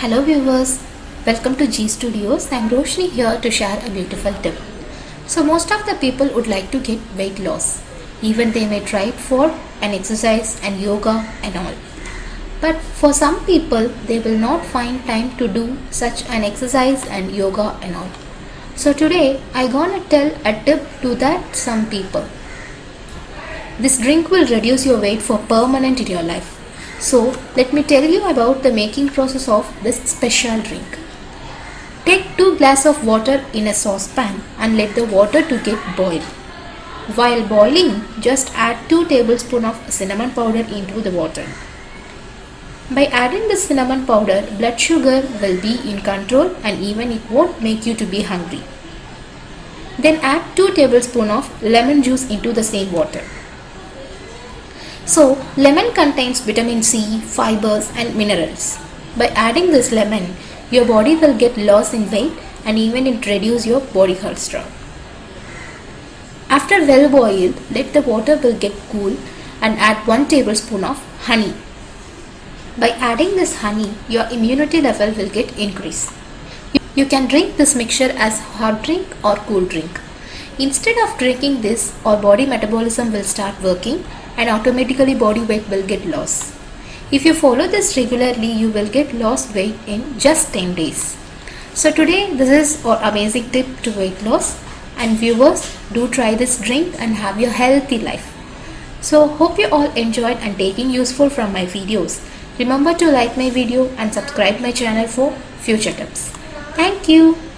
Hello viewers, welcome to G Studios. I'm Roshni here to share a beautiful tip. So most of the people would like to get weight loss. Even they may try for an exercise and yoga and all. But for some people, they will not find time to do such an exercise and yoga and all. So today, I gonna tell a tip to that some people. This drink will reduce your weight for permanent in your life. So let me tell you about the making process of this special drink. Take 2 glass of water in a saucepan and let the water to get boil. While boiling, just add 2 tablespoons of cinnamon powder into the water. By adding the cinnamon powder, blood sugar will be in control and even it won't make you to be hungry. Then add 2 tablespoons of lemon juice into the same water. So lemon contains vitamin C, fibers and minerals. By adding this lemon, your body will get loss in weight and even it reduce your body cholesterol. After well boiled, let the water will get cool and add 1 tablespoon of honey. By adding this honey, your immunity level will get increased. You can drink this mixture as hot drink or cool drink. Instead of drinking this, our body metabolism will start working and automatically body weight will get lost. If you follow this regularly, you will get lost weight in just 10 days. So today this is our amazing tip to weight loss and viewers do try this drink and have your healthy life. So hope you all enjoyed and taking useful from my videos. Remember to like my video and subscribe my channel for future tips. Thank you.